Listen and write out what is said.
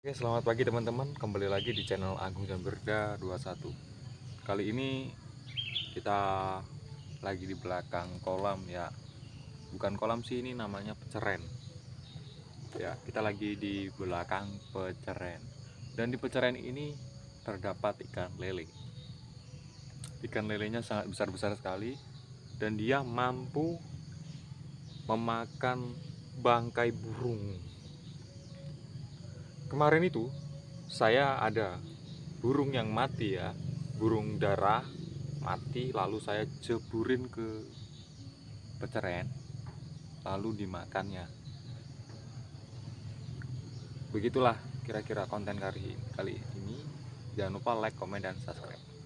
Oke, selamat pagi teman-teman. Kembali lagi di channel Agung dan Berda 21. Kali ini kita lagi di belakang kolam ya. Bukan kolam sih ini namanya peceren. Ya, kita lagi di belakang peceren. Dan di peceren ini terdapat ikan lele. Ikan lelenya sangat besar-besar sekali dan dia mampu memakan bangkai burung kemarin itu saya ada burung yang mati ya. Burung darah mati lalu saya jeburin ke peceren lalu dimakannya. Begitulah kira-kira konten kali ini. Jangan lupa like comment dan subscribe